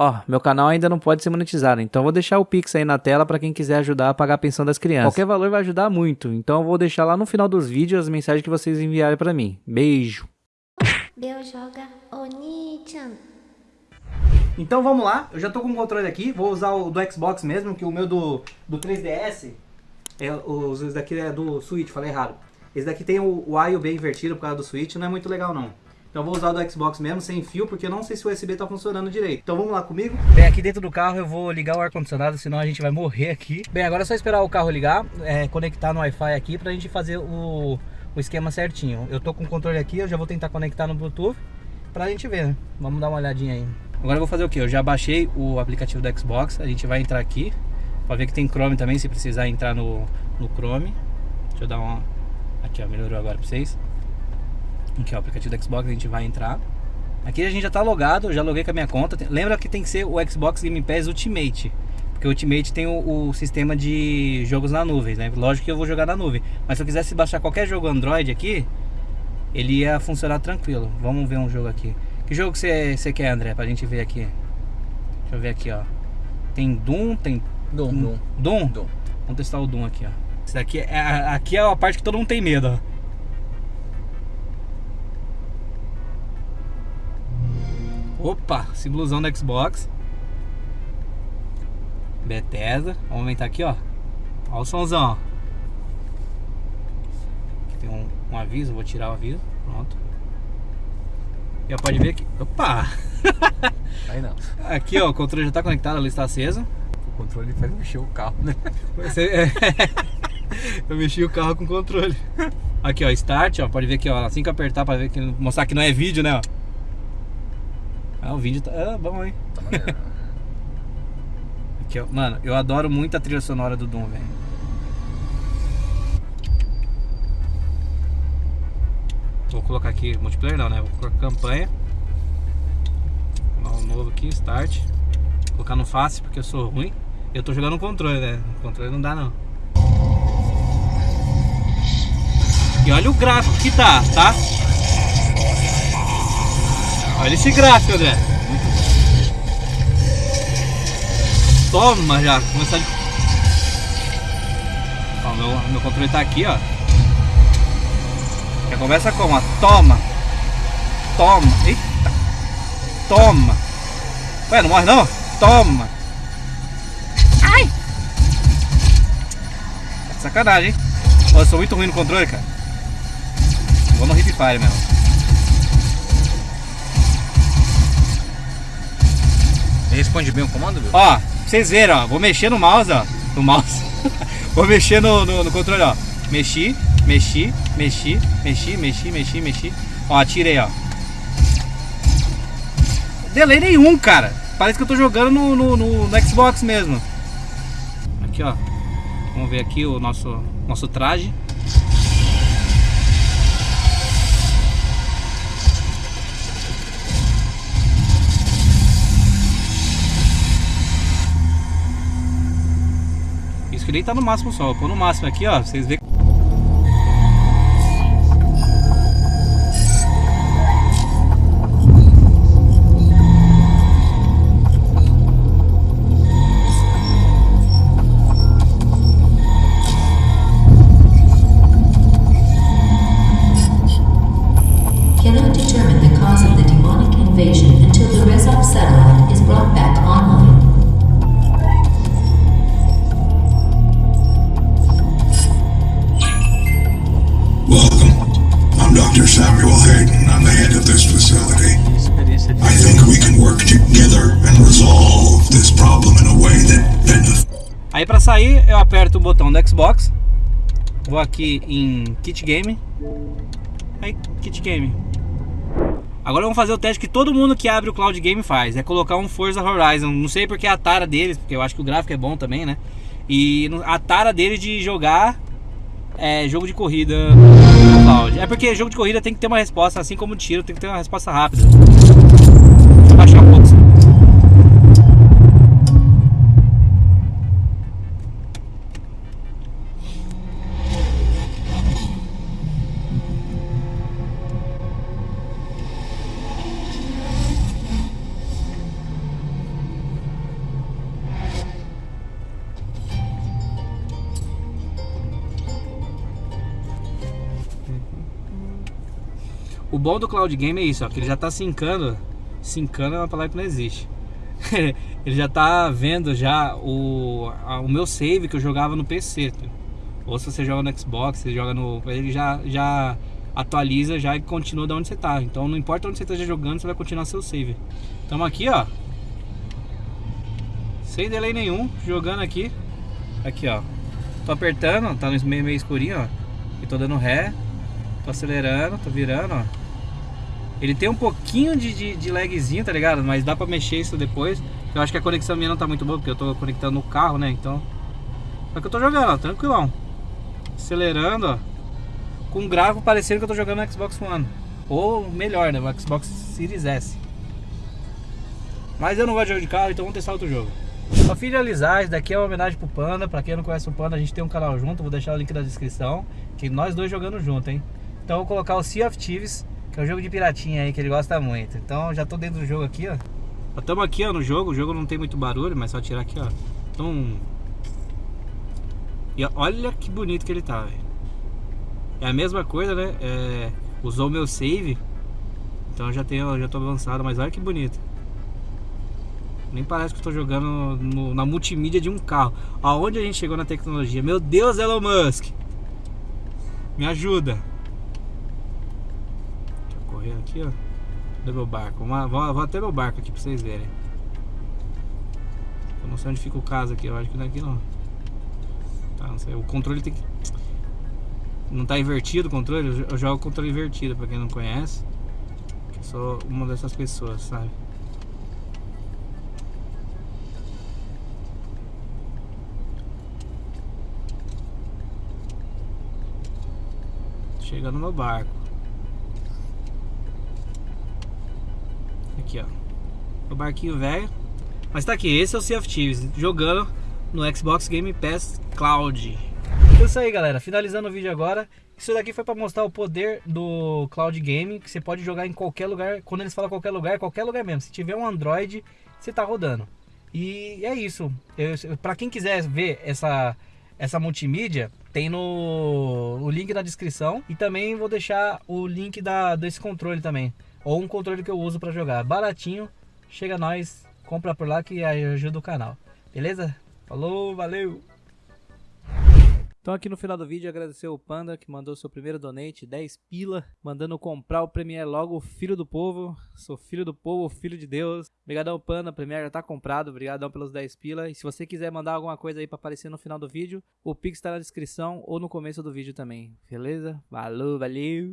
Ó, meu canal ainda não pode ser monetizado, então eu vou deixar o Pix aí na tela para quem quiser ajudar a pagar a pensão das crianças. Qualquer valor vai ajudar muito, então eu vou deixar lá no final dos vídeos as mensagens que vocês enviarem para mim. Beijo! Então vamos lá, eu já tô com o controle aqui, vou usar o do Xbox mesmo, que o meu do, do 3DS, é, os, esse daqui é do Switch, falei errado. Esse daqui tem o, o A e o B invertido por causa do Switch, não é muito legal não. Então vou usar o do Xbox mesmo, sem fio, porque eu não sei se o USB tá funcionando direito. Então vamos lá comigo. Bem, aqui dentro do carro eu vou ligar o ar-condicionado, senão a gente vai morrer aqui. Bem, agora é só esperar o carro ligar, é, conectar no Wi-Fi aqui pra gente fazer o, o esquema certinho. Eu tô com o controle aqui, eu já vou tentar conectar no Bluetooth pra gente ver, né? Vamos dar uma olhadinha aí. Agora eu vou fazer o que? Eu já baixei o aplicativo do Xbox, a gente vai entrar aqui pra ver que tem Chrome também, se precisar entrar no, no Chrome. Deixa eu dar uma... Aqui ó, melhorou agora pra vocês. Aqui ó, o aplicativo do Xbox, a gente vai entrar. Aqui a gente já tá logado, eu já loguei com a minha conta. Lembra que tem que ser o Xbox Game Pass Ultimate. Porque o Ultimate tem o, o, sistema de jogos na nuvem, né? Lógico que eu vou jogar na nuvem. Mas se eu quisesse baixar qualquer jogo Android aqui, ele ia funcionar tranquilo. Vamos ver um jogo aqui. Que jogo você, você quer, André? Pra gente ver aqui. Deixa eu ver aqui, ó. Tem Doom, tem... Doom, Doom. Doom? Doom. Vamos testar o Doom aqui, ó. Esse daqui é, aqui é a parte que todo mundo tem medo, ó. Opa, símbolozão do Xbox. Bethesda. Vamos aumentar aqui, ó. Olha o somzão, ó. Aqui tem um, um aviso, vou tirar o aviso. Pronto. Já pode ver aqui. Opa! Aí não. Aqui, ó, o controle já está conectado, a luz está acesa. O controle faz mexer o carro, né? Você, é... Eu mexi o carro com o controle. Aqui, ó, start, ó. Pode ver aqui, ó. Assim que apertar para ver que mostrar que não é vídeo, né, ó. Ah, o vídeo tá ah, bom, hein? Tá maneiro. Aqui, ó. Mano, eu adoro muito a trilha sonora do Doom, velho. Vou colocar aqui multiplayer não, né? Vou colocar campanha. Um novo aqui, start. Vou colocar no fácil porque eu sou ruim. Eu tô jogando no controle, né? O controle não dá não. E olha o gráfico que tá, tá? Olha esse gráfico, André. Toma já, começar de... Ó, meu, meu controle tá aqui, ó. Já começa como? Ó. Toma. Toma. Eita. Toma. Ué, não morre não? Toma. Ai. Sacanagem, hein? Ó, eu sou muito ruim no controle, cara. Vou no Hip Fire mesmo. Responde bem o comando, viu? Ó, vocês verem, ó. Vou mexer no mouse, ó. No mouse. vou mexer no, no, no, controle, ó. Mexi, mexi, mexi, mexi, mexi, mexi, mexi. Ó, atirei, ó. Delay nenhum, cara. Parece que eu tô jogando no, no, no, no Xbox mesmo. Aqui, ó. Vamos ver aqui o nosso, nosso traje. Que nem tá no máximo só. Vou no máximo aqui, ó. Vocês verem. Aí para sair eu aperto o botão do Xbox. Vou aqui em Kit Game. Aí, Kit Game. Agora vamos fazer o teste que todo mundo que abre o Cloud Game faz. É colocar um Forza Horizon. Não sei porque é a tara deles Porque eu acho que o gráfico é bom também, né? E a tara deles de jogar é, jogo de corrida É porque jogo de corrida tem que ter uma resposta Assim como tiro tem que ter uma resposta rápida O bom do Cloud Game é isso, ó, que ele já tá sincando. Sincando é uma palavra que não existe. ele já tá vendo já o, a, o meu save que eu jogava no PC. Ou se você joga no Xbox, você joga no. Ele já, já atualiza já e continua de onde você tá. Então não importa onde você esteja jogando, você vai continuar seu save. Estamos aqui, ó. Sem delay nenhum, jogando aqui. Aqui, ó. Tô apertando, tá no meio, meio escurinho, ó. E tô dando ré. Tô acelerando, tô virando, ó. Ele tem um pouquinho de, de, de lagzinho, tá ligado? Mas dá pra mexer isso depois. Eu acho que a conexão minha não tá muito boa, porque eu tô conectando no carro, né? Então. Só que eu tô jogando, ó, tranquilão. Acelerando, ó. Com um gravo parecendo que eu tô jogando no Xbox One. Ou melhor, né? O Xbox Series S. Mas eu não gosto de jogo de carro, então vamos testar outro jogo. Pra finalizar, isso daqui é uma homenagem pro Panda. Pra quem não conhece o Panda, a gente tem um canal junto. Vou deixar o link na descrição. Que nós dois jogando junto, hein? Então eu vou colocar o Sea of Thieves, que é um jogo de piratinha aí que ele gosta muito. Então já tô dentro do jogo aqui, ó. Estamos aqui ó, no jogo. O jogo não tem muito barulho, mas só tirar aqui, ó. Então. E olha que bonito que ele tá, velho. É a mesma coisa, né? É... Usou meu save. Então já tenho, já tô avançado, mas olha que bonito. Nem parece que estou jogando no, na multimídia de um carro. Aonde a gente chegou na tecnologia? Meu Deus, Elon Musk! Me ajuda! Correr aqui, ó. Cadê meu barco? Vou, vou até meu barco aqui pra vocês verem. Eu não sei onde fica o caso aqui, eu acho que não é aqui não. Tá, não sei. O controle tem que. Não tá invertido o controle? Eu jogo o controle invertido, pra quem não conhece. Eu sou uma dessas pessoas, sabe? Chegando no barco. Aqui, ó. O barquinho velho. Mas tá aqui, esse é o Sea of Thieves, jogando no Xbox Game Pass Cloud. É isso aí, galera. Finalizando o vídeo agora. Isso daqui foi para mostrar o poder do Cloud Game, que você pode jogar em qualquer lugar. Quando eles falam qualquer lugar, qualquer lugar mesmo. Se tiver um Android, você tá rodando. E é isso. Para quem quiser ver essa essa multimídia tem no o link na descrição e também vou deixar o link da, desse controle também. Ou um controle que eu uso para jogar. Baratinho, chega nós, compra por lá que ajuda o canal. Beleza? Falou, valeu! Então aqui no final do vídeo agradecer o Panda que mandou seu primeiro donate, 10 pila, mandando comprar o Premiere logo, filho do povo. Sou filho do povo, filho de Deus. Obrigadão Panda, o Premiere já tá comprado, obrigadão pelos 10 pila. E se você quiser mandar alguma coisa aí para aparecer no final do vídeo, o Pix tá na descrição ou no começo do vídeo também. Beleza? Valeu, valeu!